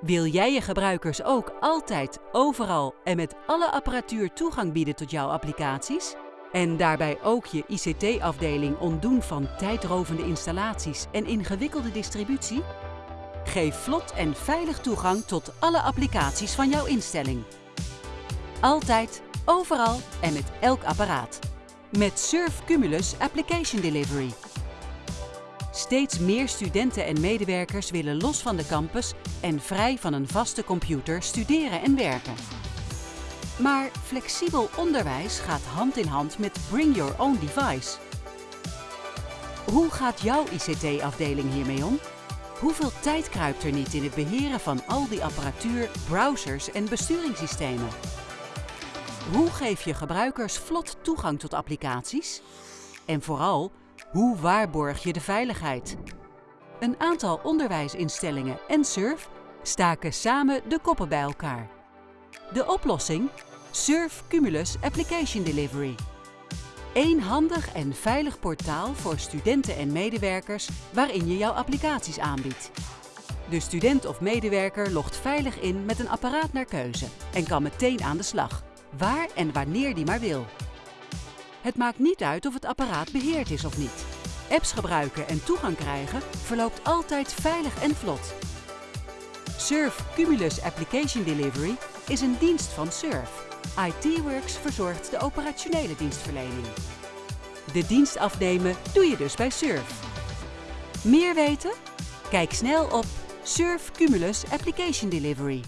Wil jij je gebruikers ook altijd, overal en met alle apparatuur toegang bieden tot jouw applicaties? En daarbij ook je ICT-afdeling ontdoen van tijdrovende installaties en ingewikkelde distributie? Geef vlot en veilig toegang tot alle applicaties van jouw instelling. Altijd, overal en met elk apparaat. Met Surf Cumulus Application Delivery. Steeds meer studenten en medewerkers willen los van de campus en vrij van een vaste computer studeren en werken. Maar flexibel onderwijs gaat hand in hand met Bring Your Own Device. Hoe gaat jouw ICT-afdeling hiermee om? Hoeveel tijd kruipt er niet in het beheren van al die apparatuur, browsers en besturingssystemen? Hoe geef je gebruikers vlot toegang tot applicaties? En vooral, hoe waarborg je de veiligheid? Een aantal onderwijsinstellingen en SURF staken samen de koppen bij elkaar. De oplossing? SURF Cumulus Application Delivery. Eén handig en veilig portaal voor studenten en medewerkers waarin je jouw applicaties aanbiedt. De student of medewerker logt veilig in met een apparaat naar keuze en kan meteen aan de slag, waar en wanneer die maar wil. Het maakt niet uit of het apparaat beheerd is of niet. Apps gebruiken en toegang krijgen verloopt altijd veilig en vlot. Surf Cumulus Application Delivery is een dienst van Surf. IT-Works verzorgt de operationele dienstverlening. De dienst afnemen doe je dus bij Surf. Meer weten? Kijk snel op Surf Cumulus Application Delivery.